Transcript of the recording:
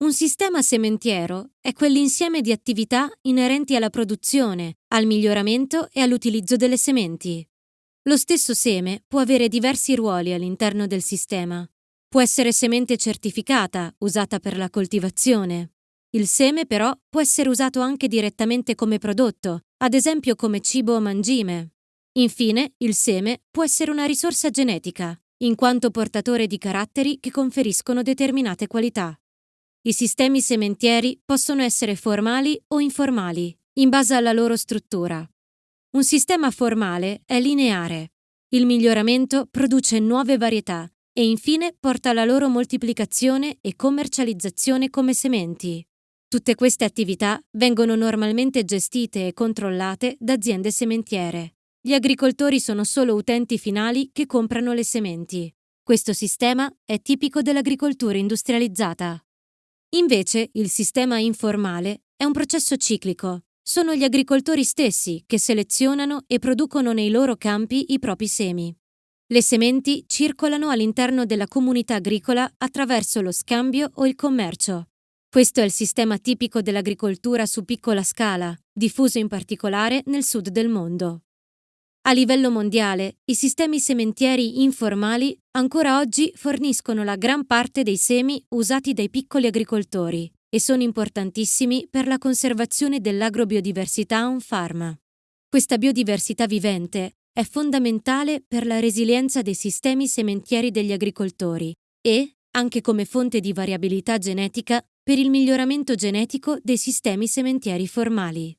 Un sistema sementiero è quell'insieme di attività inerenti alla produzione, al miglioramento e all'utilizzo delle sementi. Lo stesso seme può avere diversi ruoli all'interno del sistema. Può essere semente certificata, usata per la coltivazione. Il seme però può essere usato anche direttamente come prodotto, ad esempio come cibo o mangime. Infine, il seme può essere una risorsa genetica, in quanto portatore di caratteri che conferiscono determinate qualità. I sistemi sementieri possono essere formali o informali, in base alla loro struttura. Un sistema formale è lineare. Il miglioramento produce nuove varietà e infine porta alla loro moltiplicazione e commercializzazione come sementi. Tutte queste attività vengono normalmente gestite e controllate da aziende sementiere. Gli agricoltori sono solo utenti finali che comprano le sementi. Questo sistema è tipico dell'agricoltura industrializzata. Invece, il sistema informale è un processo ciclico. Sono gli agricoltori stessi che selezionano e producono nei loro campi i propri semi. Le sementi circolano all'interno della comunità agricola attraverso lo scambio o il commercio. Questo è il sistema tipico dell'agricoltura su piccola scala, diffuso in particolare nel sud del mondo. A livello mondiale, i sistemi sementieri informali ancora oggi forniscono la gran parte dei semi usati dai piccoli agricoltori e sono importantissimi per la conservazione dell'agrobiodiversità on farm. Questa biodiversità vivente è fondamentale per la resilienza dei sistemi sementieri degli agricoltori e, anche come fonte di variabilità genetica, per il miglioramento genetico dei sistemi sementieri formali.